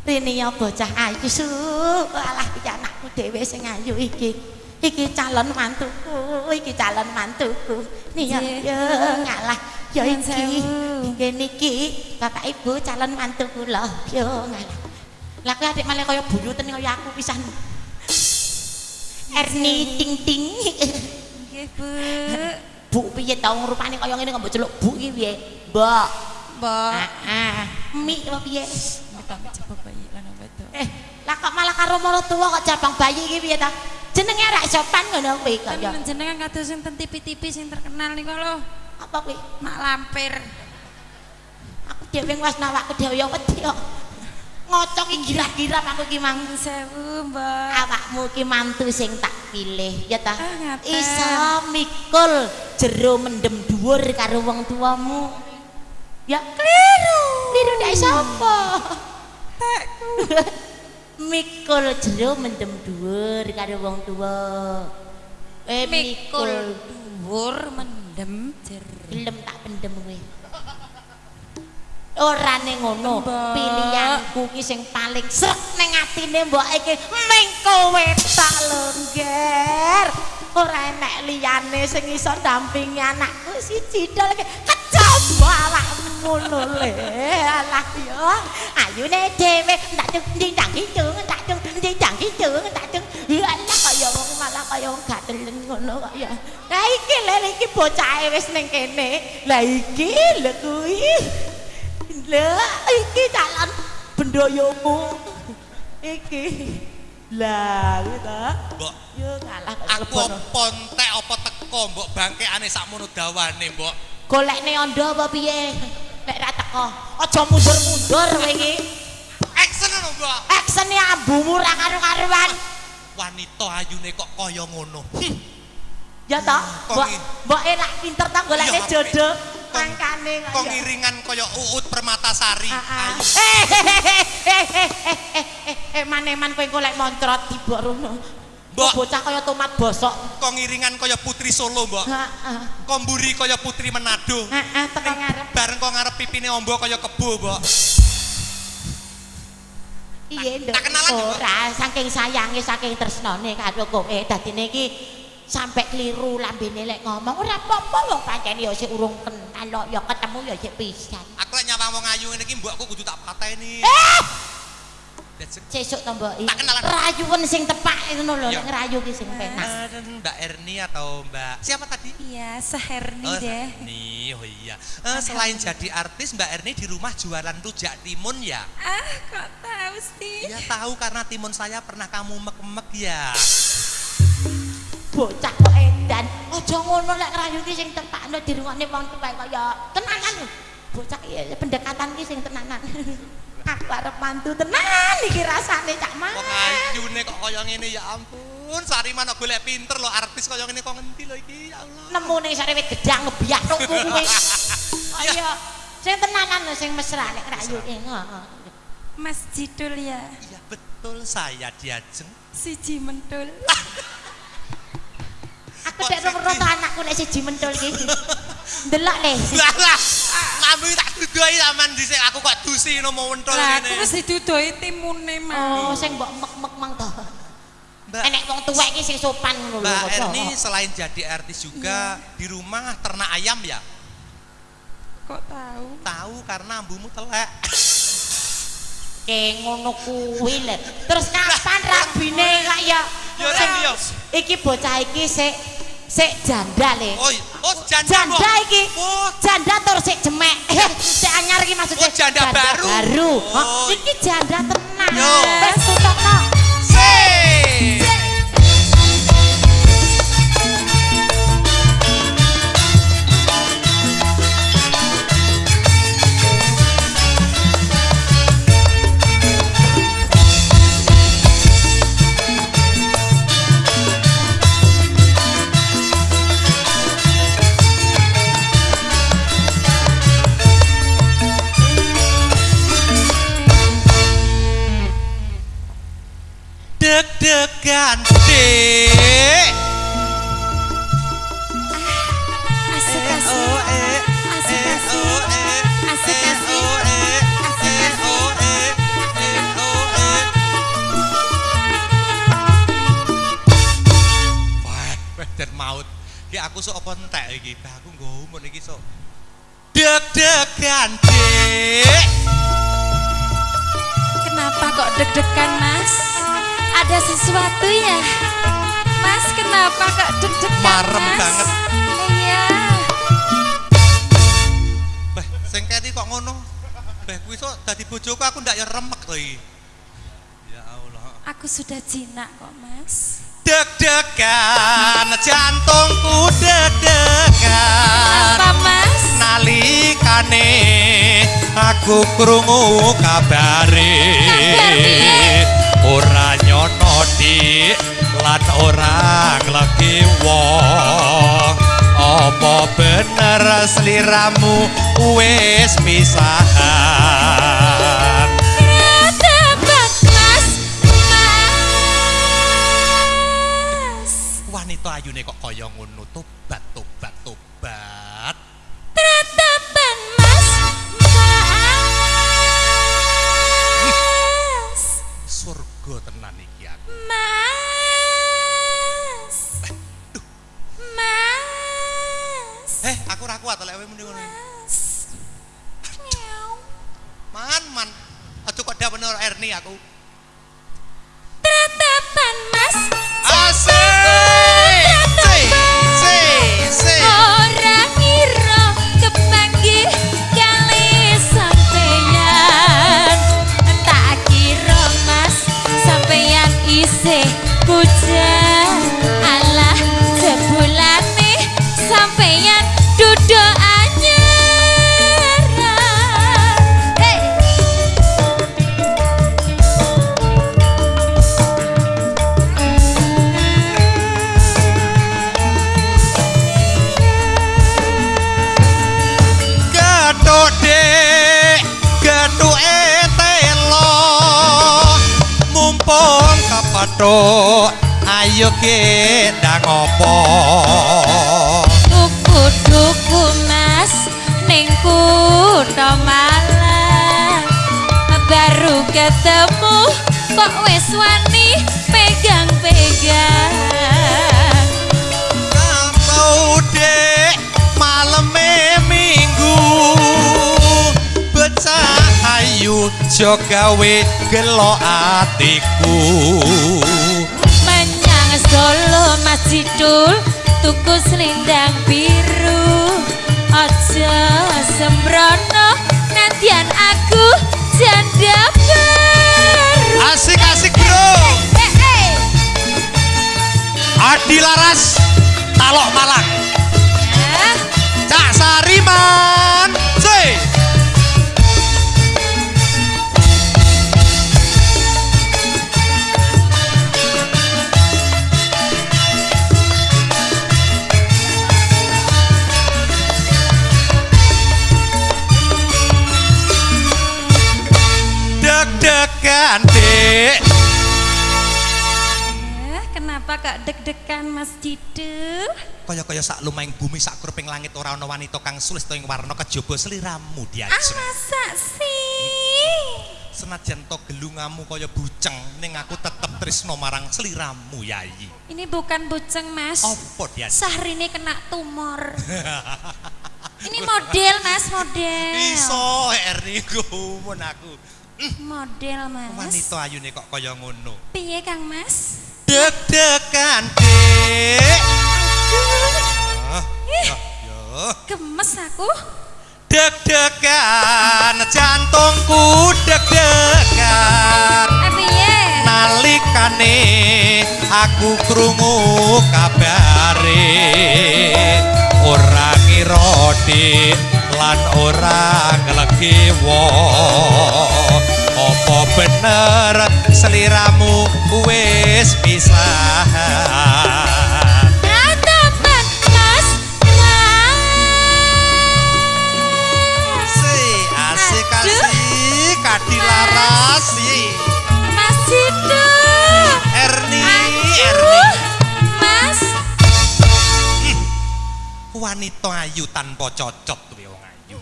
S1: Rene ya bocah ayu su. Alah iki anakku dhewe sing ayu iki. Iki calon mantuku, iki calon mantuku.
S5: Nggih.
S1: ya ngalah. Ya iki. Nggih niki Bapak Ibu calon. Ya ngalah. Lah kowe adik malah kaya buyuten kaya aku pisan. Erni ting ting.
S5: Nggih, Bu.
S1: Bu piye ta rupane kaya ngene kok mbok celuk Bu iki piye? Mbok.
S5: Mbok.
S1: Ah, mi apa piye?
S5: Coba bayi lan wedok.
S1: Eh, lah kok malah karo maratuwa kok cabang bayi iki piye ta? Jenenge ra sopan ngono kuwi kaya.
S5: Kan jenengan kados sing ten TV-TV sing terkenal niku lho.
S1: Apa kuwi?
S5: Mak lampir.
S1: Aku dhewe wis nawakku dhewe ya wedi kok. Ngocok iki gira-gira aku iki mang.
S5: Sewu, Mbak.
S1: Awakmu ki mantu sing tak pilih ya ta.
S5: Ah.
S1: Iso mikul jero mendem dhuwur karo wong tuamu. Ya keliru. Keliru nek sapa?
S5: Tekku.
S1: mikul jero mendem dhuwur karo wong tuwa. Eh
S5: mikul dhuwur mendem jero.
S1: gelem tak pendem kowe. Ora ning ngono, pilihanku ki sing paling srek ning atine mbok iki ming kowe tak lho, Ngger. Ora enek liyane sing iso dampingi anakku siji dol kecoba awakmu lho le. Alah yo, ayune dhewe tak cung njang cung tak cung njang cung tak cung. Kaya wong gatelen ngono kok ya. Lah iki lho iki bocahe wis ning kene. Lah iki lho kuwi. Lah iki calon bendoyomu. Iki. Lah kuwi ta.
S3: Mbok,
S1: Yo kok
S3: aku pontek apa teko mbok bangkeane sakmono dawane mbok.
S1: Golekne ondo apa piye? Nek ra teko, aja mundur-mundur kowe iki.
S3: Action ngono mbok.
S1: Aksene ambumu ra karo-karuan.
S3: wanita ayune kok kaya ngono.
S1: Ya toh,
S3: hmm,
S1: mbok elak pinter ta golekne jodoh mangkane. Kok
S3: iringan kaya uut permatasari.
S1: Eh maneman kowe golek montrot tiba rono.
S3: Mbok
S1: bocah kaya tomat bosok.
S3: Kok ngiringan kaya putri Solo, Mbok.
S1: Heeh.
S3: Kok mburi kaya putri Manado.
S1: Heeh, ah, tekan ngarep.
S3: Bareng kok ngarep pipine ombo kaya kebo, Mbok.
S1: Iya, Nduk.
S3: tak?
S1: Ora, saking sayange, saking tresnane karo kowe. Dadine iki sampe kliru lambene lek ngomong ora apa-apa wong pancen ya sik urung kenal kok ya ketemu ya sik pisan.
S3: Aku lek nyapa wong ayu ngene iki mbokku kudu tak pateni.
S1: Eh! Sesuk to Mbok.
S3: Tak kenalan.
S1: Rayuwen sing tepak ngono lho,
S3: Iya.
S1: nek ngerayu ki sing penak.
S3: Mbak Erni atau Mbak siapa tadi?
S5: Iya, seherni
S3: Oh,
S5: deh.
S3: Erni. Oh iya. Eh, selain jadi artis, Mbak Erni di rumah jualan rujak timun ya?
S5: Ah, kok tahu sih?
S3: Ya tahu karena timun saya pernah kamu mek-mek ya.
S1: Bocah kok edan. Aja ngono lek ngerayu ki sing tepakno dirungokne wong tuwa kaya tenanan. Bocah iki pendekatan ki sing tenanan. Aku arep mantu tenan iki rasane Cak Mas.
S3: Kok ayune kok kaya ngene ya ampun. Sariman kok golek pinter loh artis kaya ngene kok ngendi lho iki ya Allah.
S1: nemu ning sare wit gedang ngebiyak tukku kuwi. Ayo, sing tenanan lho sing mesra nek rayu ki. Heeh.
S5: Mas Jidul ya,
S3: Iya betul saya diajeng.
S5: siji mentul.
S1: Aku nek roto anakku nek siji mentul ki. Ndelok le.
S3: Lah lah. Ngambil tak dudoi zaman dhisik aku kok dusi no mau wentul
S5: Lah, aku wis didudoi timune
S1: Oh,
S5: mah.
S1: sing mbok mek-mek mang to.
S3: Mbak
S1: Enek wong tuwek iki sing sopan ngono lho.
S3: Mbak. Erni selain jadi artis juga di rumah ternak ayam ya?
S5: Kok tahu?
S3: Tahu karena ambumu telek.
S1: Kayak ngono kuwi lho. Terus kapan rabine kak ya?
S3: Yo.
S1: Iki bocah iki sik sik janda le.
S3: Oh, oh janda,
S1: janda iki.
S3: Oh,
S1: Janda tur sik jemek. sik anyar iki maksudnya.
S3: Oh, janda baru.
S1: Baru.
S3: Oh.
S1: Iki janda tenan.
S3: Yo.
S1: Wis tutupno.
S3: ganti. aku sok apa entek iki? Bah aku nggo umur iki sok. Deg-degan dik
S5: kenapa kok deg-degan mas? ada sesuatu ya? Mas kenapa kok deg-deg,
S3: Marem
S5: mas?
S3: banget.
S5: Iya. Beh, sengketi kok ngono?
S3: Beh, kuih so, tadi bojoku aku ndak ya remek lagi Ya Allah.
S5: Aku sudah jinak kok Mas.
S3: Deg-degan jantungku deg-degan.
S5: Apa Mas?
S3: Nalikane aku krungu kabare. Kabare. Ora nglegi wong apa bener sliramu wis pisahan
S5: Tebak, Mas. Mas.
S3: wanita ayune kok kaya ngono tobat tobat tobat
S5: Tratapan, Mas. Mas.
S3: surga tenan iki
S5: Mas.
S3: eh aku ora kuat lek kowe muni ngono
S5: Mas. Miau.
S3: man man aja kok dak bener Erni aku
S5: Tratapan, Mas.
S3: asik kepethuk, ayo kita ngopo?
S5: Tuku-tuku mas ning kutha Malang. Baru ketemu kok wis wani pegang-pegang
S3: jo gawe gelo atiku.
S5: Menyang Solo Mas Jidul tuku selendang biru. Aja sembrono nadyan aku janda baru.
S3: Asik-asik bro.
S5: Eh, eh.
S3: Adi Laras, Talok Malang. Cak Sariman dek
S5: eh, Kenapa kok deg-degan Mas Jidul?
S3: Kaya-kaya sak lumaing bumi sak kruping langit ora ana wanita kang sulis to ing warna kejaba sliramu
S5: Ah
S3: diajeng.
S5: masa sih?
S3: Senajan to gelungamu kaya buceng ning aku tetep tresno marang sliramu Yayi.
S5: Ini bukan buceng Mas
S3: Apa diajeng?
S5: Sahrini kena tumor Ini model Mas, model
S3: Iso Erni gumun aku.
S5: Model Mas
S3: Wanita ayune kok kaya ngono.
S5: Piye Kang Mas?
S3: Deg-degan. Ah, ya, ya.
S5: gemes aku
S3: Deg-degan jantungku deg-degan.
S5: Eh piye?
S3: nalikane aku krungu kabare ora ngira dik lan ora nglegi wong apa bener sliramu wis pisahan
S5: Ratapan
S3: wanita ayu tanpa cocot kuwi wong ayu.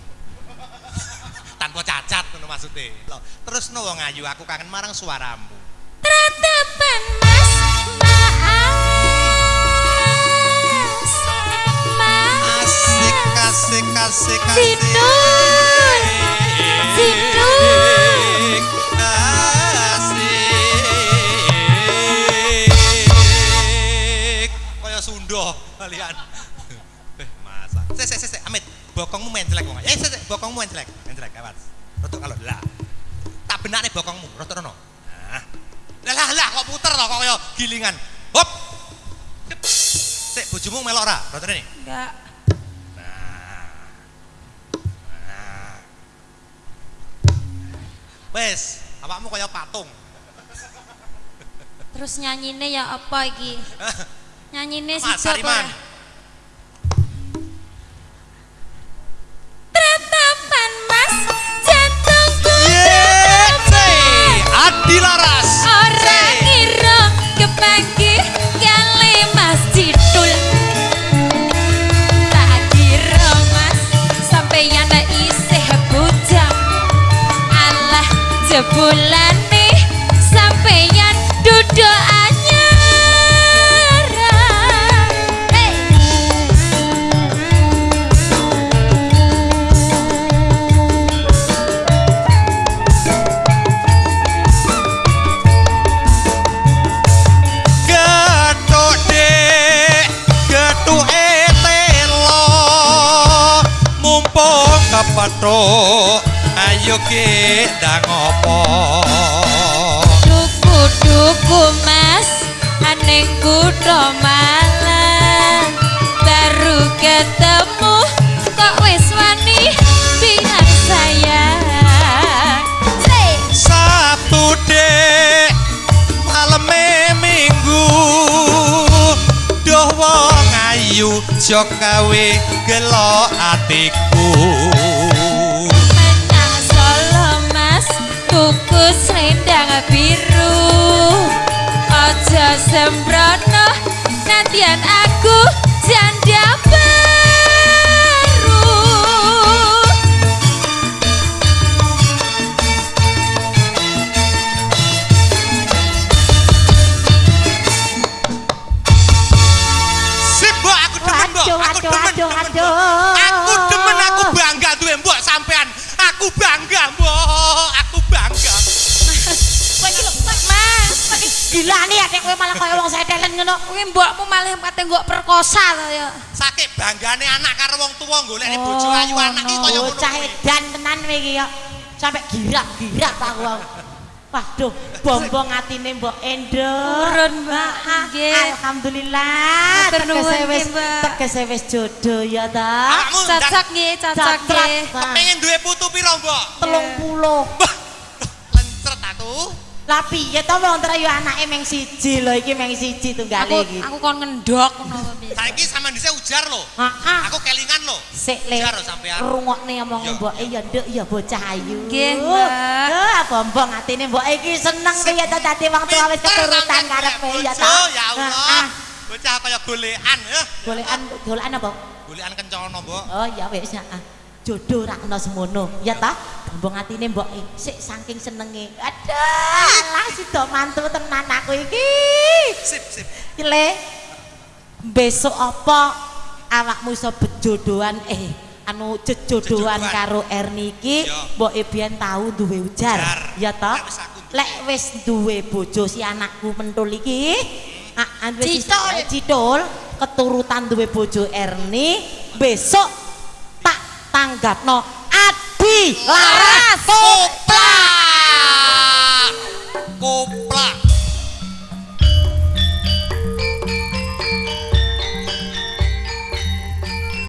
S3: tanpa cacat ngono maksude. Lho, terus no wong ayu aku kangen marang suaramu.
S5: Ratapan Mas Mas Mas
S3: Asik asik asik asik. Kaya Sunda kalian. Bokongmu main jelek wong. Eh, bokongmu main jelek. Main jelek, awas. Tutuk kalau lah. benake bokongmu, rada rono. Nah. Lah lah kok puter to kok kaya gilingan. Hop. Sik bojomu melok ra? Rada rene.
S5: Enggak.
S3: Wes, awakmu kaya patung.
S5: Terus nyanyine ya apa iki? Nyanyine si
S3: Mas Adi Laras.
S5: Ora ngira kepanggih kali mas Cidul Tak kira mas sampeyan isih bujang Alah jebulane sampeyan duduk
S3: kepethuk, ayo ki ndang apa.
S5: Duku-duku mas Aneng kutha malang Baru ketemu Kok wis wani Biar sayang Say!
S3: Sabtu Dik, maleme Minggu. Duh wong ayu jok gawe gelo atiku.
S5: Selendang biru Ojo sembrono Nantian aku
S1: ngono.
S5: kuwi mbokmu malah kate nggo perkosa to ya.
S3: Saking banggane anak karo wong tuwa golekne bojo ayu anak iki kaya ngono.
S1: Bocah edan tenan kowe iki ya. Sampai girak-girak aku. Waduh, bombong atine Mbok Endo.
S5: Turun, Mbak. Nggih.
S1: Alhamdulillah.
S5: Matur nuwun,
S1: Tegese wis tegese wis jodoh ya ta.
S5: Cocok nggih, cocok nggih.
S3: pengen duwe putu piro, Mbok?
S1: Telung puluh.
S3: Mbah, Lencret aku.
S1: Lah piye to wong terayu anake meng siji lho iki meng siji tunggale
S5: Aku
S1: iki.
S5: aku kon ngendok ngono piye.
S3: Saiki sampean dhisik ujar lho.
S1: Heeh.
S3: Aku kelingan lho.
S1: Sik le.
S3: Ujar lho sampean.
S1: Rungokne omong
S3: Iya.
S1: Mbok ya nduk ya bocah ayu.
S5: Nggih, Mbak.
S1: Eh, bombong atine Mbok iki seneng piye to dadi wong tuwa wis keturutan karepe ya ta.
S3: Ya. Allah. Bocah kaya golekan ya.
S1: Golekan golekan apa?
S3: Golekan kencana, Mbok.
S1: Oh ya wis heeh. Jodoh ra kena semono. Ya ta? Bombong atine Mbok iki sik saking senenge. Aduh, lah sida mantu tenan aku iki.
S3: Sip, sip.
S1: Le, besok apa awakmu iso bejodohan eh anu jejodohan karo Erni iki mbok biyen tau duwe ujar ya ta
S3: Lek wis duwe.
S1: bojo si anakku mentul iki ah
S5: Citul.
S1: eh, citul keturutan duwe bojo Erni besok tanggapno Adi Laras.
S3: Kopla Kopla